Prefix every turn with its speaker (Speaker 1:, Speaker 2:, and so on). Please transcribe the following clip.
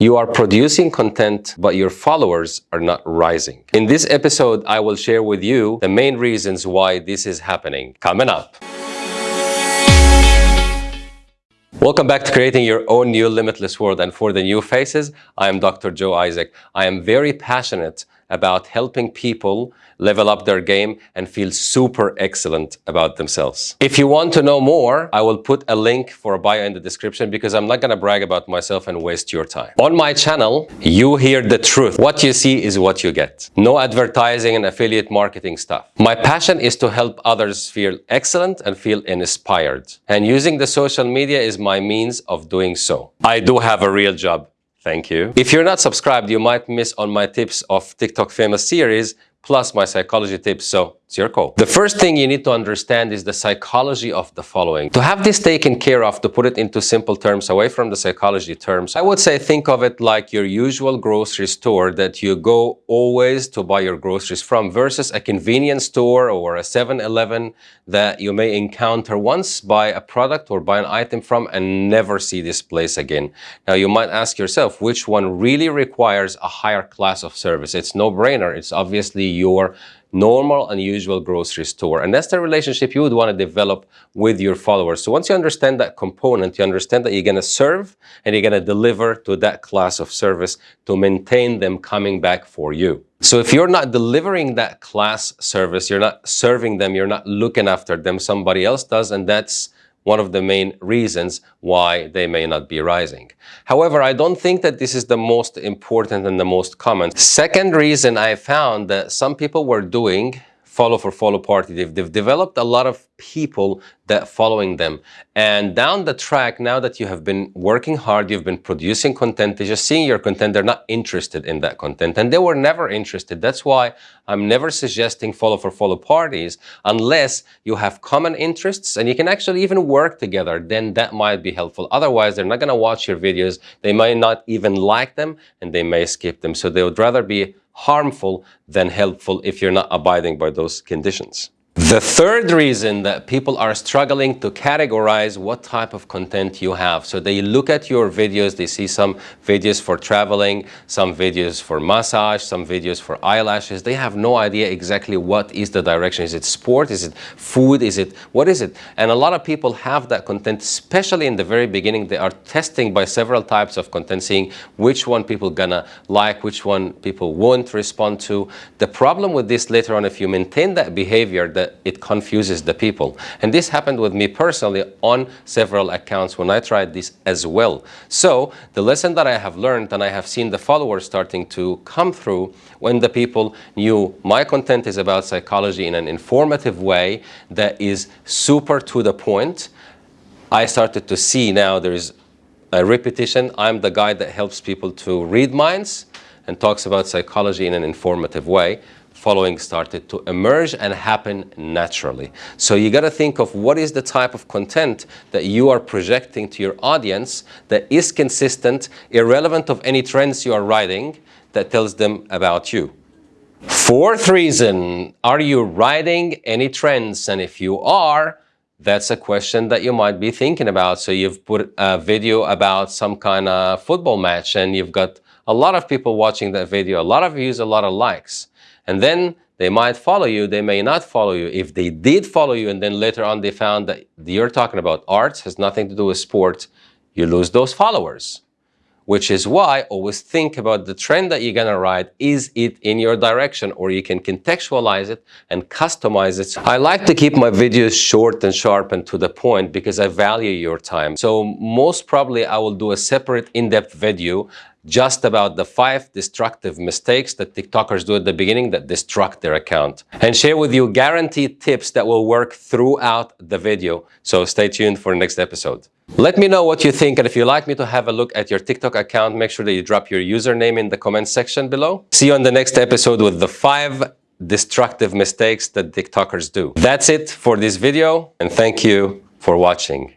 Speaker 1: You are producing content, but your followers are not rising. In this episode, I will share with you the main reasons why this is happening. Coming up. Welcome back to creating your own new limitless world. And for the new faces, I am Dr. Joe Isaac. I am very passionate about helping people level up their game and feel super excellent about themselves. If you want to know more, I will put a link for a bio in the description because I'm not going to brag about myself and waste your time. On my channel, you hear the truth. What you see is what you get. No advertising and affiliate marketing stuff. My passion is to help others feel excellent and feel inspired. And using the social media is my means of doing so. I do have a real job. Thank you. If you're not subscribed, you might miss on my tips of TikTok famous series plus my psychology tips. So it's your call. The first thing you need to understand is the psychology of the following. To have this taken care of, to put it into simple terms, away from the psychology terms, I would say think of it like your usual grocery store that you go always to buy your groceries from versus a convenience store or a 7-Eleven that you may encounter once, buy a product or buy an item from and never see this place again. Now you might ask yourself, which one really requires a higher class of service? It's no-brainer. It's obviously your normal and usual grocery store. And that's the relationship you would want to develop with your followers. So once you understand that component, you understand that you're going to serve and you're going to deliver to that class of service to maintain them coming back for you. So if you're not delivering that class service, you're not serving them, you're not looking after them, somebody else does, and that's one of the main reasons why they may not be rising. However, I don't think that this is the most important and the most common. Second reason I found that some people were doing follow for follow party. They've, they've developed a lot of people that following them. And down the track, now that you have been working hard, you've been producing content, they're just seeing your content, they're not interested in that content. And they were never interested. That's why I'm never suggesting follow for follow parties unless you have common interests and you can actually even work together, then that might be helpful. Otherwise, they're not going to watch your videos. They might not even like them and they may skip them. So they would rather be harmful than helpful if you're not abiding by those conditions. The third reason that people are struggling to categorize what type of content you have. So they look at your videos, they see some videos for traveling, some videos for massage, some videos for eyelashes. They have no idea exactly what is the direction. Is it sport? Is it food? Is it, what is it? And a lot of people have that content, especially in the very beginning. They are testing by several types of content, seeing which one people gonna like, which one people won't respond to. The problem with this later on, if you maintain that behavior, that it confuses the people. And this happened with me personally on several accounts when I tried this as well. So the lesson that I have learned and I have seen the followers starting to come through when the people knew my content is about psychology in an informative way that is super to the point, I started to see now there is a repetition. I'm the guy that helps people to read minds and talks about psychology in an informative way following started to emerge and happen naturally. So you got to think of what is the type of content that you are projecting to your audience that is consistent, irrelevant of any trends you are riding, that tells them about you. Fourth reason, are you riding any trends? And if you are, that's a question that you might be thinking about. So you've put a video about some kind of football match and you've got a lot of people watching that video, a lot of views, a lot of likes. And then they might follow you, they may not follow you. If they did follow you and then later on they found that you're talking about arts, has nothing to do with sports, you lose those followers. Which is why always think about the trend that you're gonna ride. Is it in your direction or you can contextualize it and customize it. I like to keep my videos short and sharp and to the point because I value your time. So most probably I will do a separate in-depth video just about the five destructive mistakes that TikTokers do at the beginning that destruct their account and share with you guaranteed tips that will work throughout the video. So stay tuned for the next episode. Let me know what you think and if you'd like me to have a look at your TikTok account, make sure that you drop your username in the comment section below. See you on the next episode with the five destructive mistakes that TikTokers do. That's it for this video and thank you for watching.